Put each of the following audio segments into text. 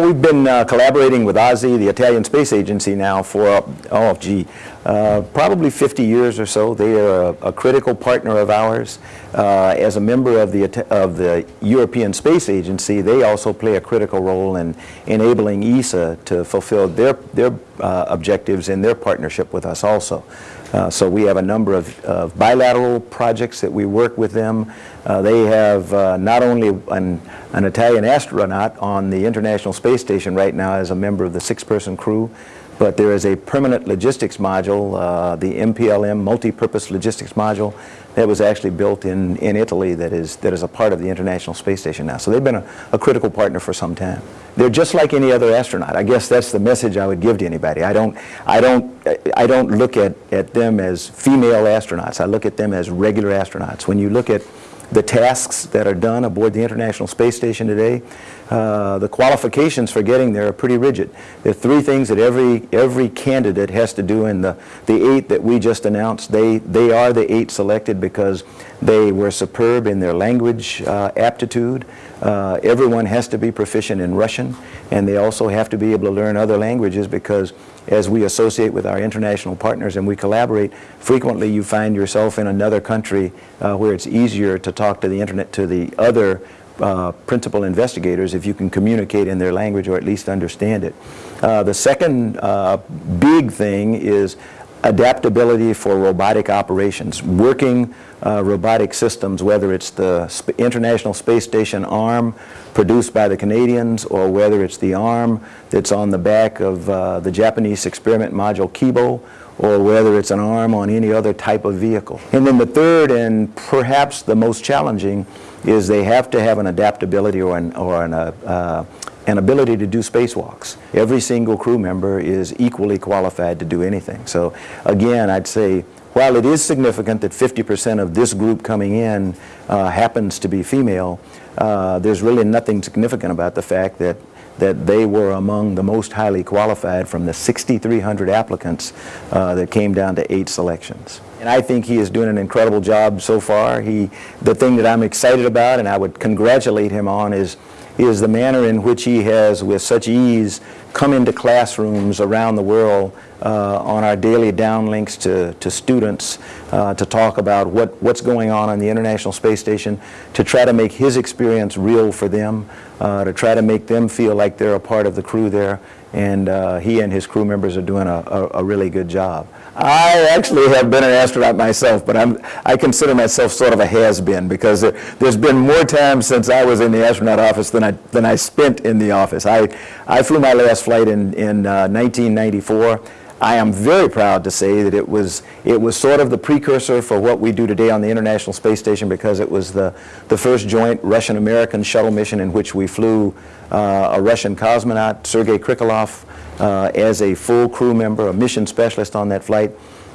We've been uh, collaborating with ASI, the Italian Space Agency, now for, oh, gee, uh, probably 50 years or so. They are a, a critical partner of ours. Uh, as a member of the, of the European Space Agency, they also play a critical role in enabling ESA to fulfill their, their uh, objectives in their partnership with us also. Uh, so we have a number of, of, bilateral projects that we work with them. Uh, they have uh, not only an, an, Italian astronaut on the International Space Station right now as a member of the six-person crew, but there is a permanent logistics module, uh, the MPLM, Multi-Purpose Logistics Module, that was actually built in, in Italy that is, that is a part of the International Space Station now. So they've been a, a critical partner for some time. They're just like any other astronaut. I guess that's the message I would give to anybody. I don't, I don't, I don't look at, at them as female astronauts. I look at them as regular astronauts. When you look at the tasks that are done aboard the International Space Station today, uh, the qualifications for getting there are pretty rigid. There are three things that every, every candidate has to do in the, the eight that we just announced, they, they are the eight selected because they were superb in their language uh, aptitude. Uh, everyone has to be proficient in Russian and they also have to be able to learn other languages because as we associate with our international partners and we collaborate, frequently you find yourself in another country uh, where it's easier to talk to the internet, to the other uh, principal investigators if you can communicate in their language or at least understand it. Uh, the second uh, big thing is adaptability for robotic operations, working uh, robotic systems, whether it's the Sp International Space Station arm produced by the Canadians or whether it's the arm that's on the back of uh, the Japanese experiment module Kibo or whether it's an arm on any other type of vehicle. And then the third and perhaps the most challenging is they have to have an adaptability or an, or an, uh, uh, an ability to do spacewalks. Every single crew member is equally qualified to do anything. So again, I'd say while it is significant that 50% of this group coming in uh, happens to be female, uh, there's really nothing significant about the fact that that they were among the most highly qualified from the 6,300 applicants uh, that came down to eight selections. And I think he is doing an incredible job so far. He, the thing that I'm excited about and I would congratulate him on is, is the manner in which he has, with such ease, come into classrooms around the world uh, on our daily downlinks to, to students uh, to talk about what, what's going on on the International Space Station, to try to make his experience real for them, uh, to try to make them feel like they're a part of the crew there. And uh, he and his crew members are doing a, a, a really good job. I actually have been an astronaut myself, but I'm, I consider myself sort of a has-been because there, has been more time since I was in the astronaut office than I, than I spent in the office. I, I flew my last flight in, in uh, 1994. I am very proud to say that it was, it was sort of the precursor for what we do today on the International Space Station because it was the, the first joint Russian-American shuttle mission in which we flew uh, a Russian cosmonaut, Sergei Krikalev, uh, as a full crew member, a mission specialist on that flight.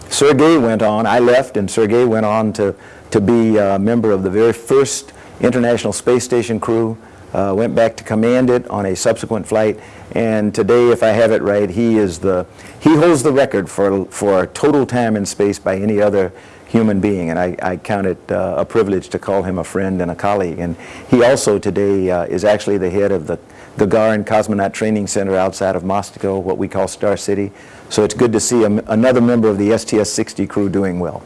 Sergei went on, I left, and Sergei went on to, to be a member of the very first International Space Station crew, uh, went back to command it on a subsequent flight, and today, if I have it right, he is the, he holds the record for, for total time in space by any other human being, and I, I count it uh, a privilege to call him a friend and a colleague. And he also today uh, is actually the head of the Gagarin Cosmonaut Training Center outside of Moscow, what we call Star City. So it's good to see a, another member of the STS-60 crew doing well.